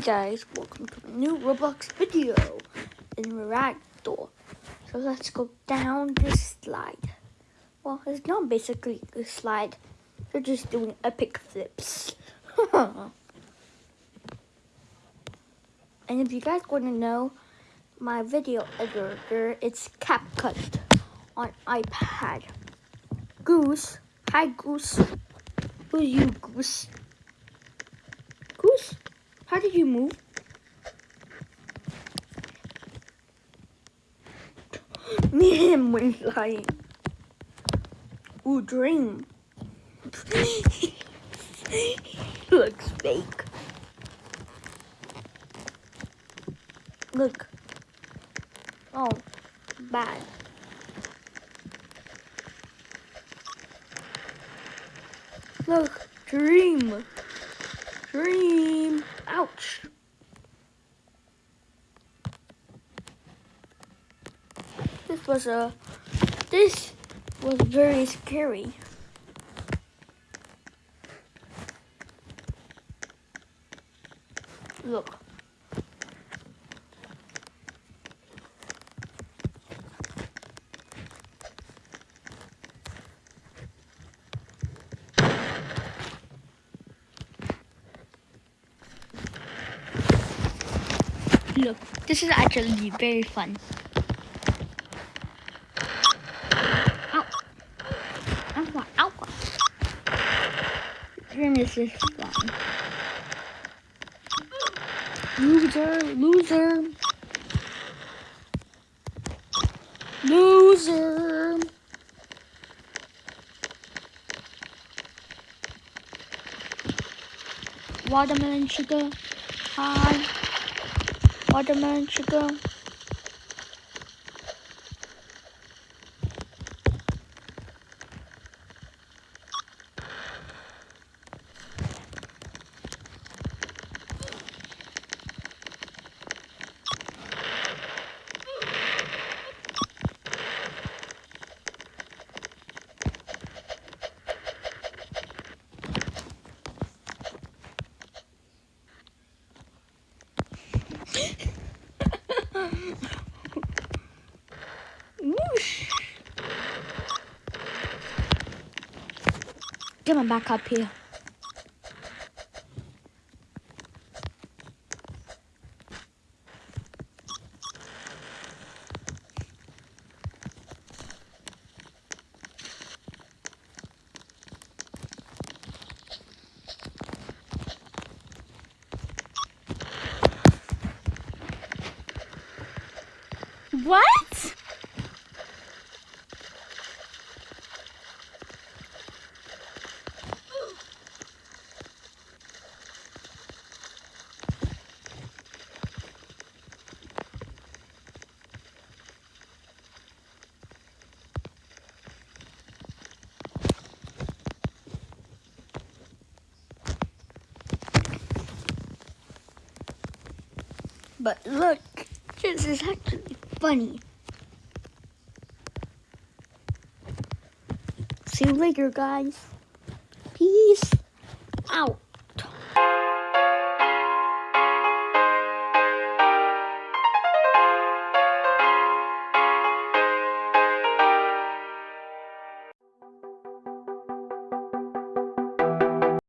guys, welcome to a new Roblox video in Ragdoll. So let's go down this slide. Well, it's not basically a slide. They're just doing epic flips. and if you guys want to know, my video editor, it's CapCut on iPad. Goose, hi Goose. Who's you, Goose? Goose? How did you move? Me and him were flying. Ooh, dream. looks fake. Look. Oh, bad. Look, dream. Dream. Ouch. This was a, this was very scary. Look. Look, this is actually very fun. Is fun. Loser, loser. Loser. Watermelon sugar. Hi watermelon sugar. Get my back up here. What? But look, this is actually funny. See you later, guys. Peace.